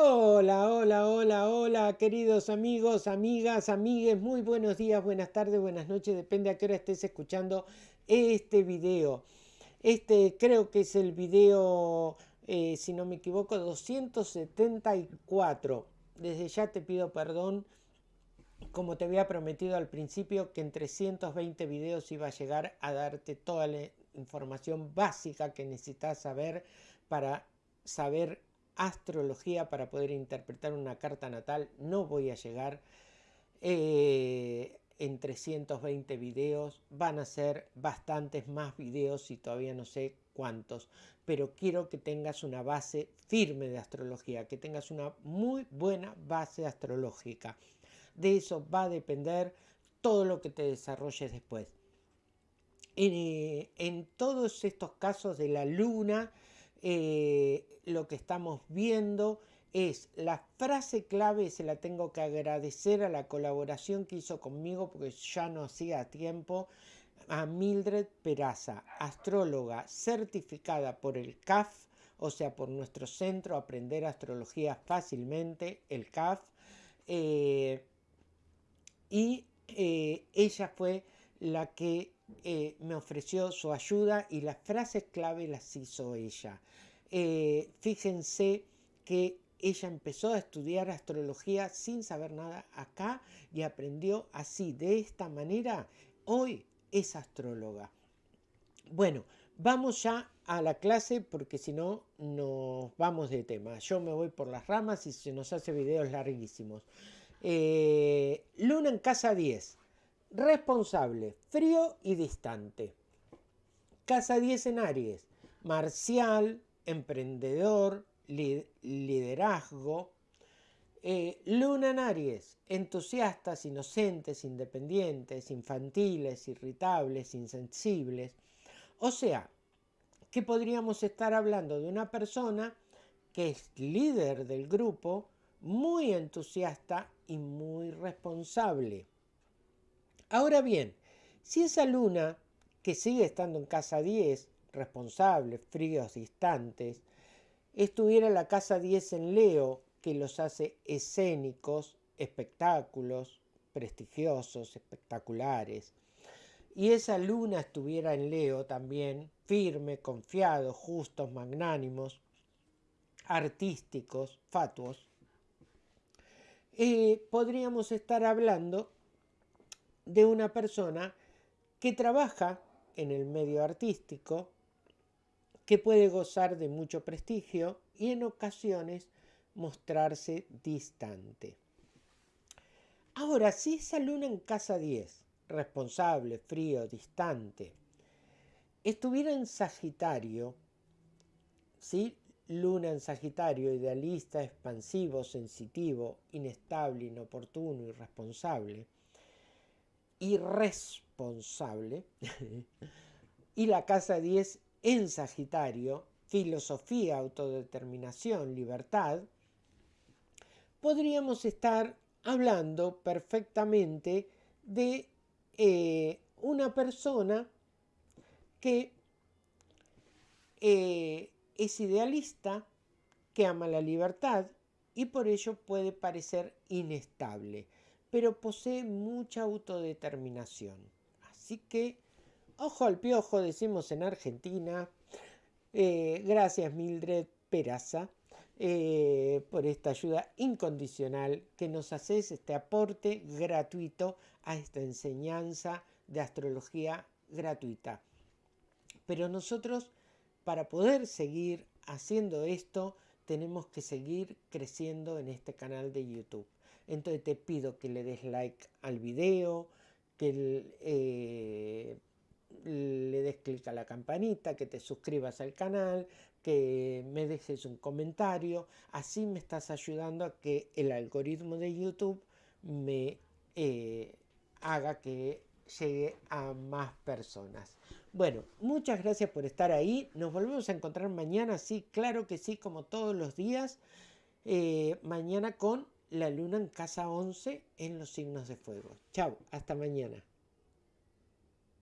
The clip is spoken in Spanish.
Hola, hola, hola, hola, queridos amigos, amigas, amigues, muy buenos días, buenas tardes, buenas noches, depende a qué hora estés escuchando este video. Este creo que es el video, eh, si no me equivoco, 274. Desde ya te pido perdón, como te había prometido al principio, que en 320 videos iba a llegar a darte toda la información básica que necesitas saber para saber astrología para poder interpretar una carta natal. No voy a llegar eh, en 320 videos. Van a ser bastantes más videos y todavía no sé cuántos. Pero quiero que tengas una base firme de astrología, que tengas una muy buena base astrológica. De eso va a depender todo lo que te desarrolles después. en eh, todos estos casos de la luna, eh, lo que estamos viendo es la frase clave, se la tengo que agradecer a la colaboración que hizo conmigo porque ya no hacía tiempo, a Mildred Peraza, astróloga certificada por el CAF, o sea, por nuestro centro Aprender Astrología Fácilmente, el CAF, eh, y eh, ella fue la que eh, me ofreció su ayuda y las frases clave las hizo ella. Eh, fíjense que ella empezó a estudiar astrología sin saber nada acá y aprendió así, de esta manera. Hoy es astróloga. Bueno, vamos ya a la clase porque si no nos vamos de tema. Yo me voy por las ramas y se nos hace videos larguísimos. Eh, luna en casa 10 responsable, frío y distante. Casa 10 en Aries, marcial, emprendedor, liderazgo. Eh, luna en Aries, entusiastas, inocentes, independientes, infantiles, irritables, insensibles. O sea, que podríamos estar hablando de una persona que es líder del grupo, muy entusiasta y muy responsable. Ahora bien, si esa luna, que sigue estando en casa 10, responsable, fríos, distantes, estuviera en la casa 10 en Leo, que los hace escénicos, espectáculos, prestigiosos, espectaculares, y esa luna estuviera en Leo también, firme, confiado, justos, magnánimos, artísticos, fatuos, eh, podríamos estar hablando de una persona que trabaja en el medio artístico, que puede gozar de mucho prestigio y en ocasiones mostrarse distante. Ahora, si esa luna en casa 10, responsable, frío, distante, estuviera en Sagitario, ¿sí? Luna en Sagitario, idealista, expansivo, sensitivo, inestable, inoportuno, irresponsable, irresponsable. y la casa 10 en Sagitario, filosofía, autodeterminación, libertad, podríamos estar hablando perfectamente de eh, una persona que eh, es idealista, que ama la libertad y por ello puede parecer inestable pero posee mucha autodeterminación. Así que, ojo al piojo, decimos en Argentina. Eh, gracias Mildred Peraza eh, por esta ayuda incondicional que nos haces este aporte gratuito a esta enseñanza de astrología gratuita. Pero nosotros, para poder seguir haciendo esto, tenemos que seguir creciendo en este canal de YouTube. Entonces te pido que le des like al video, que eh, le des clic a la campanita, que te suscribas al canal, que me dejes un comentario. Así me estás ayudando a que el algoritmo de YouTube me eh, haga que llegue a más personas. Bueno, muchas gracias por estar ahí. Nos volvemos a encontrar mañana, sí, claro que sí, como todos los días. Eh, mañana con la luna en casa 11 en los signos de fuego. Chao, hasta mañana.